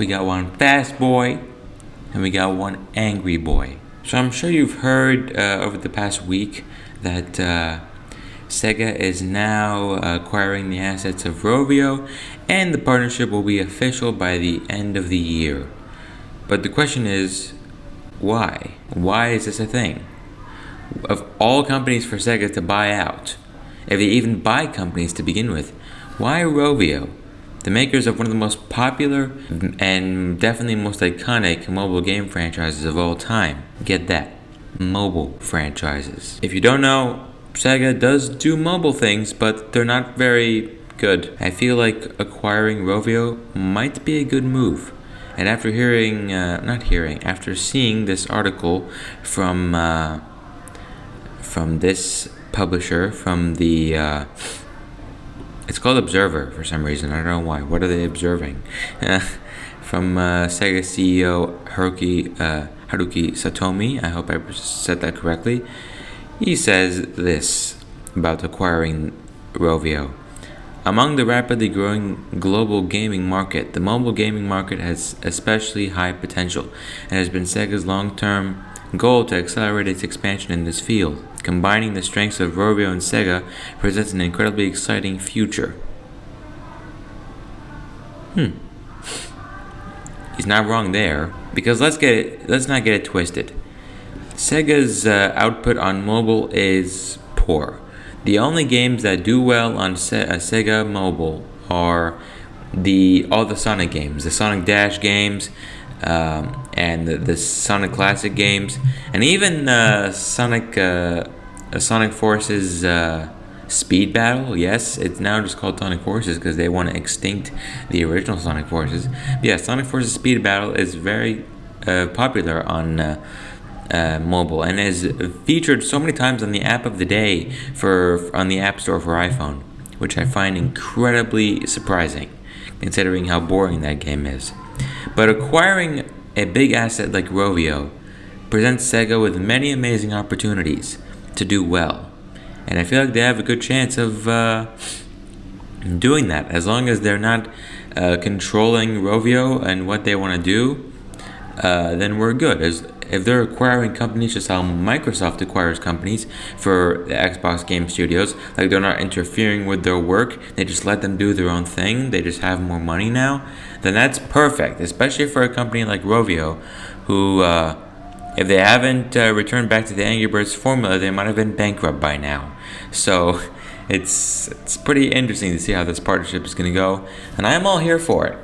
we got one fast boy, and we got one angry boy. So I'm sure you've heard uh, over the past week that uh, Sega is now acquiring the assets of Rovio, and the partnership will be official by the end of the year. But the question is, why? Why is this a thing? Of all companies for Sega to buy out, if they even buy companies to begin with, why Rovio? The makers of one of the most popular and definitely most iconic mobile game franchises of all time. Get that. Mobile franchises. If you don't know, Sega does do mobile things, but they're not very good. I feel like acquiring Rovio might be a good move. And after hearing, uh, not hearing, after seeing this article from uh, from this publisher, from the uh, it's called Observer for some reason. I don't know why. What are they observing? from uh, Sega CEO Haruki uh, Haruki Satomi. I hope I said that correctly. He says this about acquiring Rovio. Among the rapidly growing global gaming market, the mobile gaming market has especially high potential and has been Sega's long term goal to accelerate its expansion in this field. Combining the strengths of Rovio and Sega presents an incredibly exciting future. Hmm. He's not wrong there, because let's get it, let's not get it twisted. Sega's uh, output on mobile is poor. The only games that do well on Se- uh, Sega Mobile are the all the Sonic games, the Sonic Dash games, um, and the, the, Sonic Classic games, and even uh, Sonic uh, Sonic Forces uh, Speed Battle. Yes, it's now just called Sonic Forces because they want to extinct the original Sonic Forces. But yeah, Sonic Forces Speed Battle is very uh, popular on uh, mobile and is featured so many times on the app of the day for on the App Store for iPhone, which I find incredibly surprising, considering how boring that game is. But acquiring a big asset like Rovio presents Sega with many amazing opportunities to do well, and I feel like they have a good chance of uh, doing that as long as they're not uh, controlling Rovio and what they want to do. Uh, then we're good. As if they're acquiring companies just how Microsoft acquires companies for the Xbox game studios, like they're not interfering with their work, they just let them do their own thing, they just have more money now, then that's perfect, especially for a company like Rovio, who, uh, if they haven't uh, returned back to the Angry Birds formula, they might have been bankrupt by now. So it's it's pretty interesting to see how this partnership is going to go, and I am all here for it.